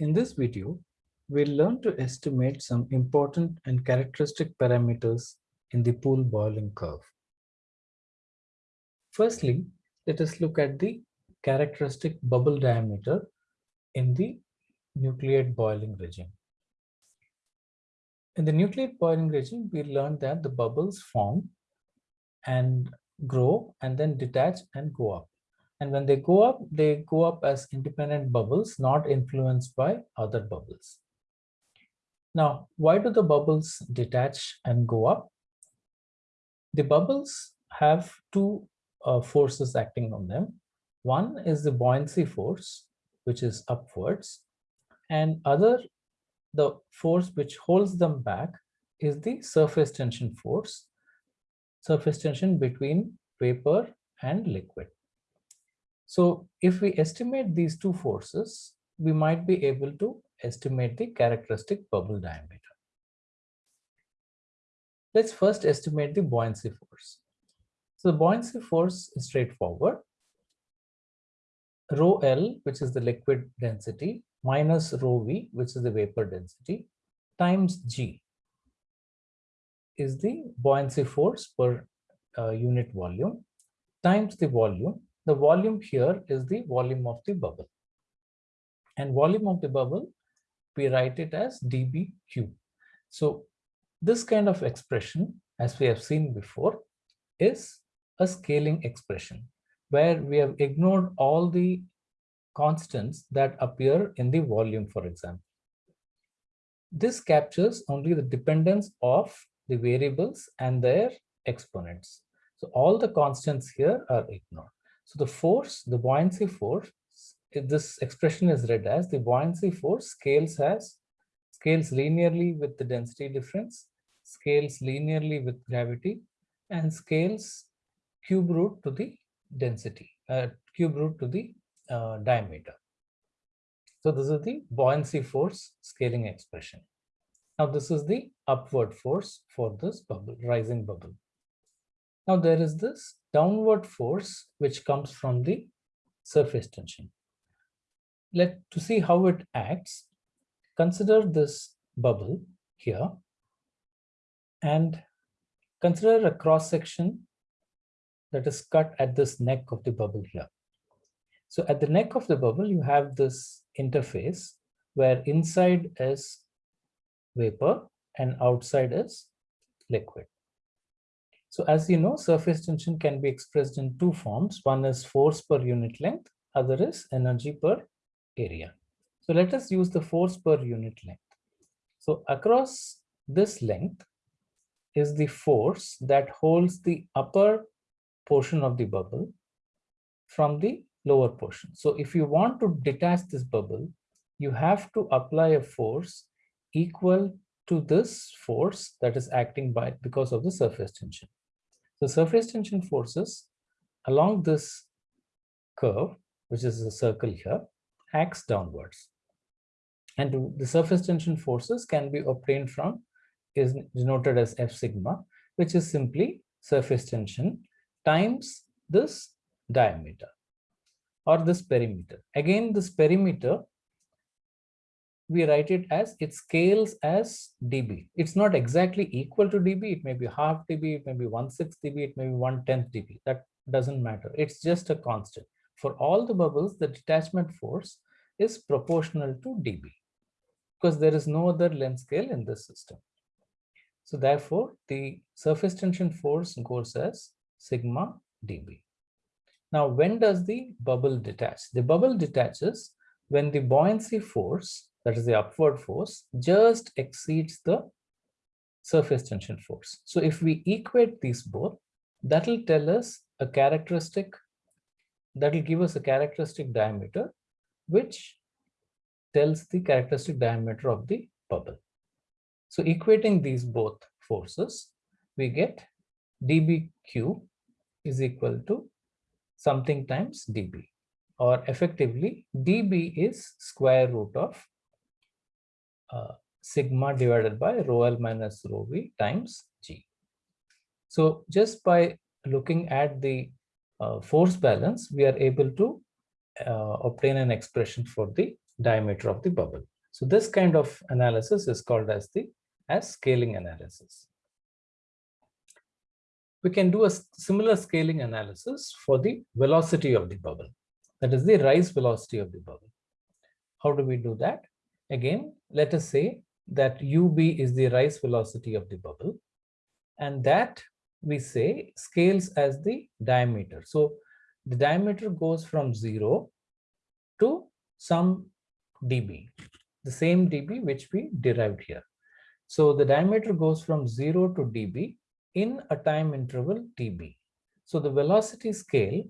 In this video, we'll learn to estimate some important and characteristic parameters in the pool boiling curve. Firstly, let us look at the characteristic bubble diameter in the nucleate boiling regime. In the nucleate boiling regime, we learned that the bubbles form and grow and then detach and go up. And when they go up, they go up as independent bubbles, not influenced by other bubbles. Now, why do the bubbles detach and go up? The bubbles have two uh, forces acting on them. One is the buoyancy force, which is upwards, and other, the force which holds them back is the surface tension force, surface tension between vapor and liquid. So if we estimate these two forces, we might be able to estimate the characteristic bubble diameter. Let's first estimate the buoyancy force. So the buoyancy force is straightforward. Rho L, which is the liquid density, minus rho V, which is the vapor density, times G is the buoyancy force per uh, unit volume times the volume the volume here is the volume of the bubble. And volume of the bubble, we write it as dB cube. So this kind of expression, as we have seen before, is a scaling expression where we have ignored all the constants that appear in the volume, for example. This captures only the dependence of the variables and their exponents. So all the constants here are ignored. So the force, the buoyancy force, this expression is read as the buoyancy force scales as scales linearly with the density difference, scales linearly with gravity, and scales cube root to the density, uh, cube root to the uh, diameter. So this is the buoyancy force scaling expression. Now this is the upward force for this bubble, rising bubble. Now there is this downward force which comes from the surface tension. Let to see how it acts, consider this bubble here and consider a cross section that is cut at this neck of the bubble here. So at the neck of the bubble, you have this interface where inside is vapor and outside is liquid. So as you know, surface tension can be expressed in two forms. One is force per unit length, other is energy per area. So let us use the force per unit length. So across this length is the force that holds the upper portion of the bubble from the lower portion. So if you want to detach this bubble, you have to apply a force equal to this force that is acting by because of the surface tension. The surface tension forces along this curve, which is a circle here, acts downwards. And the surface tension forces can be obtained from is denoted as F sigma, which is simply surface tension times this diameter or this perimeter. Again, this perimeter we write it as it scales as dB. It's not exactly equal to dB. It may be half dB, it may be one sixth dB, it may be one tenth dB. That doesn't matter. It's just a constant. For all the bubbles, the detachment force is proportional to dB because there is no other length scale in this system. So therefore, the surface tension force goes as sigma dB. Now, when does the bubble detach? The bubble detaches when the buoyancy force that is the upward force, just exceeds the surface tension force. So if we equate these both, that will tell us a characteristic, that will give us a characteristic diameter, which tells the characteristic diameter of the bubble. So equating these both forces, we get dBq is equal to something times dB or effectively dB is square root of uh, sigma divided by rho L minus rho V times G. So just by looking at the uh, force balance, we are able to uh, obtain an expression for the diameter of the bubble. So this kind of analysis is called as the as scaling analysis. We can do a similar scaling analysis for the velocity of the bubble. That is the rise velocity of the bubble. How do we do that? Again, let us say that ub is the rise velocity of the bubble and that we say scales as the diameter. So the diameter goes from 0 to some dB, the same dB which we derived here. So the diameter goes from 0 to dB in a time interval dB. So the velocity scale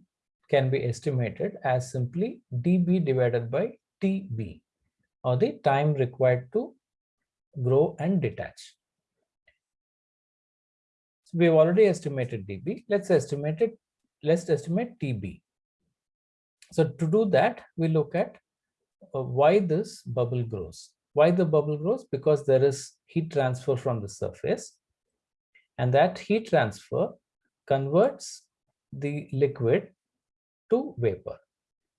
can be estimated as simply dB divided by TB or the time required to grow and detach. So we've already estimated dB. Let's estimate it. Let's estimate TB. So to do that, we look at uh, why this bubble grows. Why the bubble grows? Because there is heat transfer from the surface. And that heat transfer converts the liquid to vapor.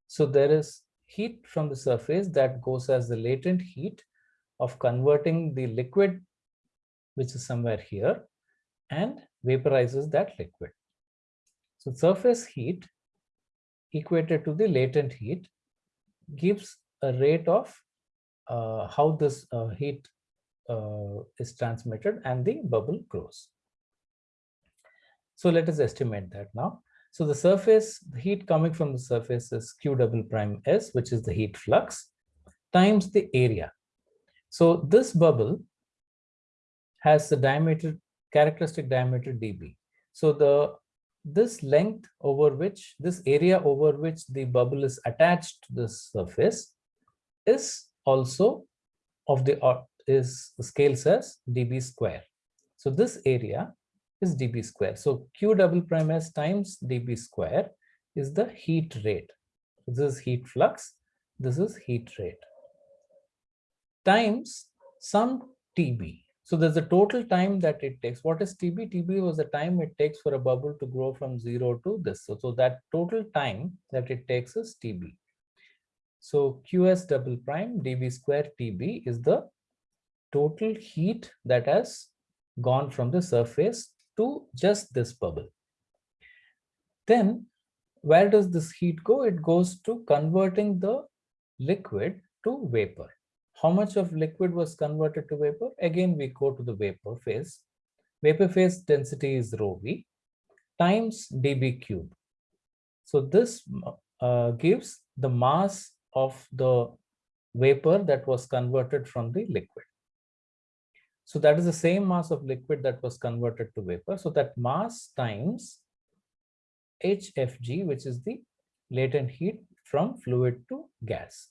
So there is heat from the surface that goes as the latent heat of converting the liquid, which is somewhere here, and vaporizes that liquid. So surface heat equated to the latent heat gives a rate of uh, how this uh, heat uh, is transmitted and the bubble grows. So let us estimate that now. So the surface, the heat coming from the surface is Q double prime S, which is the heat flux, times the area. So this bubble has the diameter, characteristic diameter dB. So the this length over which, this area over which the bubble is attached to the surface is also of the is the scale says dB square. So this area is dB square. So Q double prime S times dB square is the heat rate. This is heat flux. This is heat rate times some TB. So there's a total time that it takes. What is TB? TB was the time it takes for a bubble to grow from zero to this. So, so that total time that it takes is TB. So QS double prime dB square TB is the total heat that has gone from the surface to just this bubble. Then where does this heat go? It goes to converting the liquid to vapor. How much of liquid was converted to vapor? Again, we go to the vapor phase. Vapor phase density is rho v times dB cube. So this uh, gives the mass of the vapor that was converted from the liquid. So that is the same mass of liquid that was converted to vapor. So that mass times HFG, which is the latent heat from fluid to gas.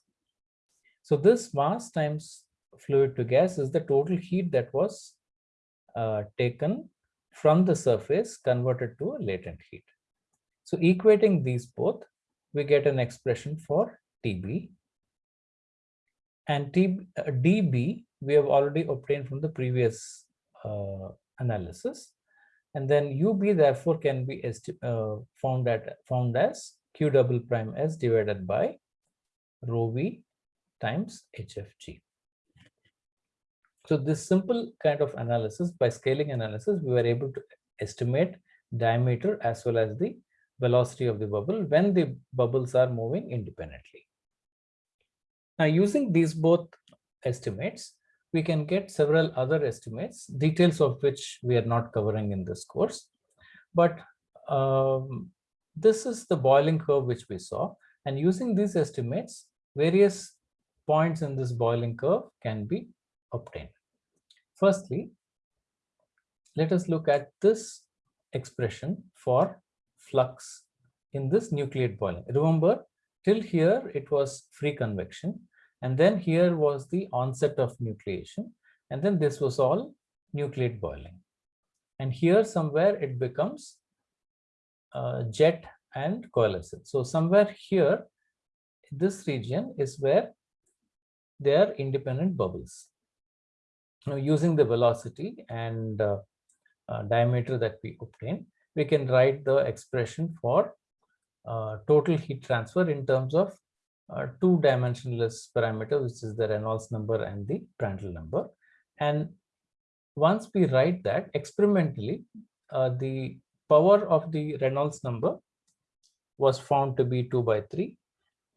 So this mass times fluid to gas is the total heat that was uh, taken from the surface converted to a latent heat. So equating these both, we get an expression for TB and T, uh, dB we have already obtained from the previous uh, analysis. And then ub therefore can be uh, found at found as q double prime s divided by rho v times hfg so this simple kind of analysis by scaling analysis we were able to estimate diameter as well as the velocity of the bubble when the bubbles are moving independently. Now, using these both estimates, we can get several other estimates, details of which we are not covering in this course. But um, this is the boiling curve which we saw. And using these estimates, various points in this boiling curve can be obtained. Firstly, let us look at this expression for flux in this nucleate boiling. Remember, Till here, it was free convection. And then here was the onset of nucleation. And then this was all nucleate boiling. And here somewhere it becomes uh, jet and coalescence. So somewhere here, this region is where they are independent bubbles. Now using the velocity and uh, uh, diameter that we obtain, we can write the expression for uh, total heat transfer in terms of uh, two dimensionless parameter, which is the Reynolds number and the Prandtl number. And once we write that experimentally, uh, the power of the Reynolds number was found to be 2 by 3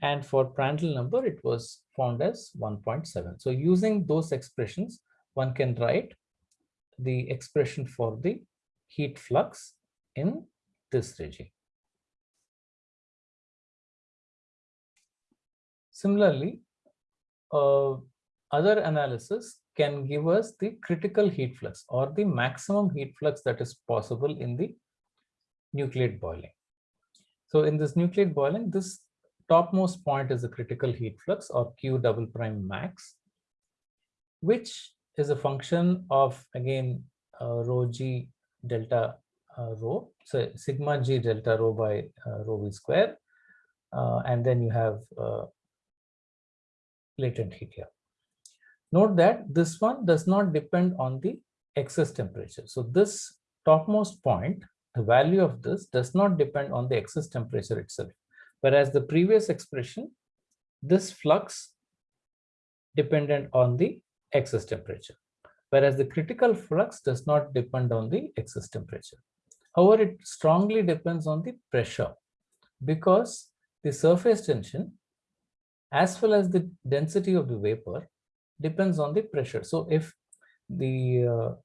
and for Prandtl number it was found as 1.7. So using those expressions one can write the expression for the heat flux in this regime. Similarly, uh, other analysis can give us the critical heat flux or the maximum heat flux that is possible in the nucleate boiling. So in this nucleate boiling, this topmost point is the critical heat flux or Q double prime max, which is a function of again uh, rho g delta uh, rho, so sigma g delta rho by uh, rho v square, uh, and then you have uh, latent heat here. Note that this one does not depend on the excess temperature. So this topmost point, the value of this does not depend on the excess temperature itself. Whereas the previous expression, this flux dependent on the excess temperature. Whereas the critical flux does not depend on the excess temperature. However, it strongly depends on the pressure because the surface tension as well as the density of the vapor depends on the pressure. So if the uh,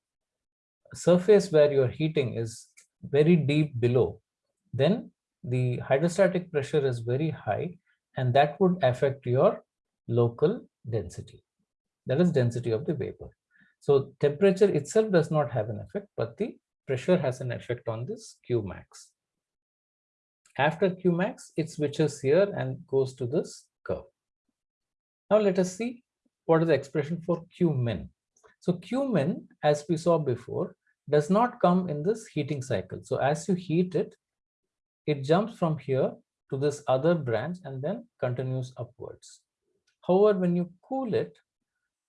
surface where you're heating is very deep below, then the hydrostatic pressure is very high and that would affect your local density. That is density of the vapor. So temperature itself does not have an effect, but the pressure has an effect on this Q max. After Q max, it switches here and goes to this curve. Now let us see what is the expression for Q min. So Q min, as we saw before, does not come in this heating cycle. So as you heat it, it jumps from here to this other branch and then continues upwards. However, when you cool it,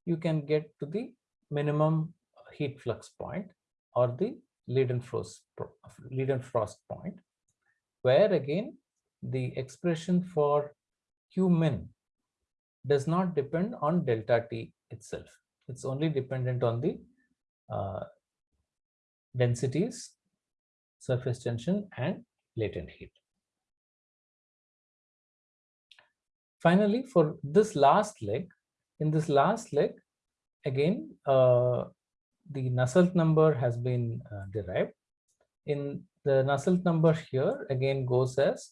you can get to the minimum heat flux point or the Leidenfrost, Leidenfrost point, where again the expression for Q min does not depend on delta T itself. It's only dependent on the uh, densities, surface tension, and latent heat. Finally, for this last leg, in this last leg, again, uh, the Nusselt number has been uh, derived. In the Nusselt number here, again goes as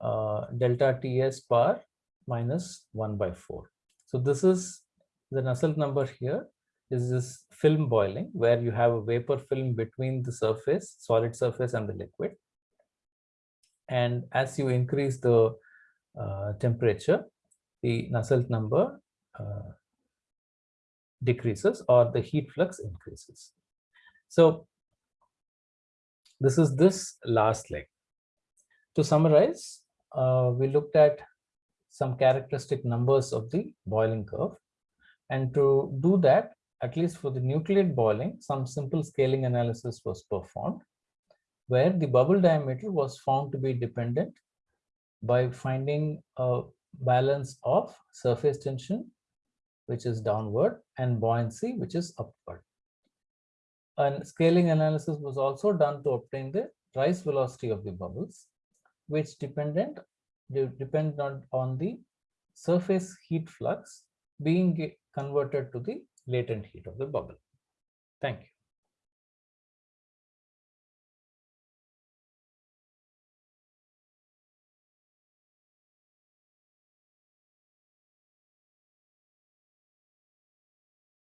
uh, delta Ts bar minus 1 by 4. So this is the Nusselt number here is this film boiling where you have a vapor film between the surface, solid surface and the liquid. And as you increase the uh, temperature, the Nusselt number uh, decreases or the heat flux increases. So this is this last leg. To summarize, uh, we looked at some characteristic numbers of the boiling curve. And to do that, at least for the nucleate boiling, some simple scaling analysis was performed where the bubble diameter was found to be dependent by finding a balance of surface tension, which is downward, and buoyancy, which is upward. And scaling analysis was also done to obtain the rise velocity of the bubbles, which dependent dependent on the surface heat flux being converted to the latent heat of the bubble. Thank you.